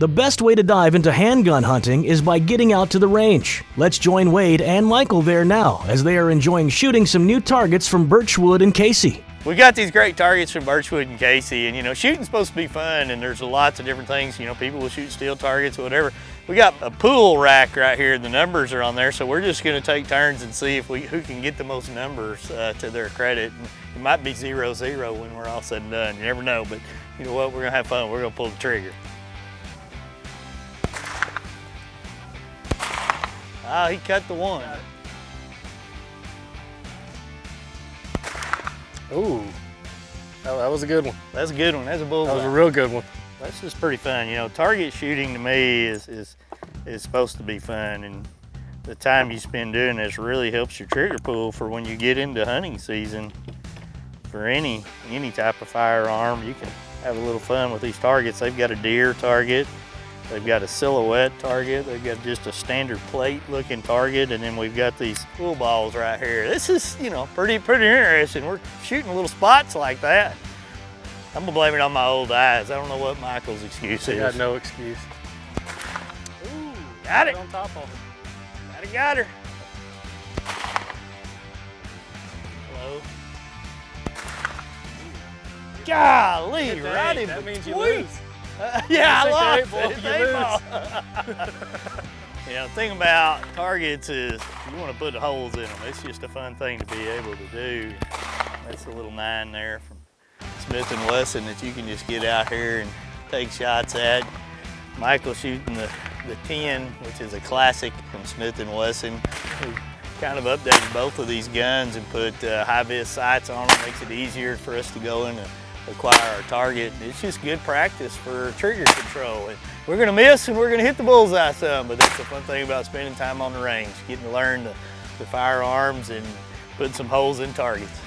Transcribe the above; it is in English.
The best way to dive into handgun hunting is by getting out to the range. Let's join Wade and Michael there now as they are enjoying shooting some new targets from Birchwood and Casey. We got these great targets from Birchwood and Casey, and you know, shooting's supposed to be fun, and there's lots of different things. You know, people will shoot steel targets, or whatever. We got a pool rack right here. The numbers are on there, so we're just going to take turns and see if we who can get the most numbers uh, to their credit. And it might be zero zero when we're all said and done. You never know, but you know what? We're gonna have fun. We're gonna pull the trigger. Ah, he cut the one. Ooh, that, that was a good one. That's a good one. That's a bullseye. That was a real good one. That's just pretty fun. You know, target shooting to me is, is, is supposed to be fun and the time you spend doing this really helps your trigger pull for when you get into hunting season. For any, any type of firearm, you can have a little fun with these targets. They've got a deer target, they've got a silhouette target, they've got just a standard plate looking target, and then we've got these pool balls right here. This is, you know, pretty, pretty interesting. We're shooting little spots like that. I'm gonna blame it on my old eyes. I don't know what Michael's excuse is. I got no excuse. Ooh, got it. On top of it. Got it, got her. Hello. Golly, right in That means you lose. Uh, yeah, I lost. eight ball, It's you ball. the thing about targets is you want to put the holes in them. It's just a fun thing to be able to do. That's a little nine there from Smith & Wesson that you can just get out here and take shots at. Michael shooting the, the 10, which is a classic from Smith & Wesson. We kind of updated both of these guns and put uh, high-vis sights on them. Makes it easier for us to go in and acquire our target. It's just good practice for trigger control. And we're gonna miss and we're gonna hit the bullseye some, but that's the fun thing about spending time on the range, getting to learn the, the firearms and putting some holes in targets.